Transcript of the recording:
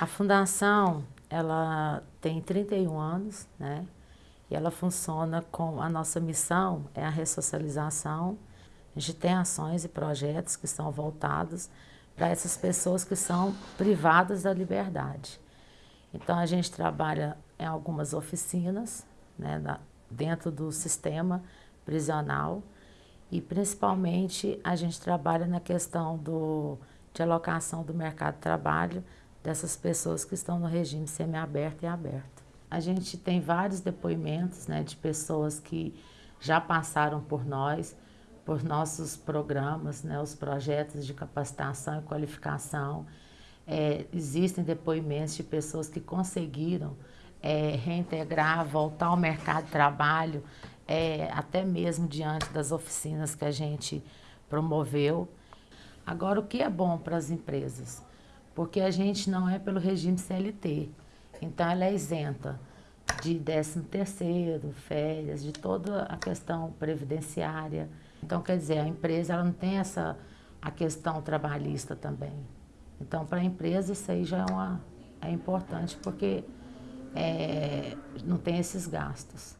A fundação, ela tem 31 anos, né? E ela funciona com, a nossa missão é a ressocialização. A gente tem ações e projetos que são voltados para essas pessoas que são privadas da liberdade. Então a gente trabalha em algumas oficinas, né, dentro do sistema prisional e principalmente a gente trabalha na questão do, de alocação do mercado de trabalho dessas pessoas que estão no regime semiaberto e aberto. A gente tem vários depoimentos né, de pessoas que já passaram por nós, por nossos programas, né, os projetos de capacitação e qualificação. É, existem depoimentos de pessoas que conseguiram é, reintegrar, voltar ao mercado de trabalho, é, até mesmo diante das oficinas que a gente promoveu. Agora, o que é bom para as empresas? Porque a gente não é pelo regime CLT. Então, ela é isenta de 13 terceiro, férias, de toda a questão previdenciária. Então, quer dizer, a empresa ela não tem essa a questão trabalhista também. Então, para a empresa, isso aí já é, uma, é importante, porque é, não tem esses gastos.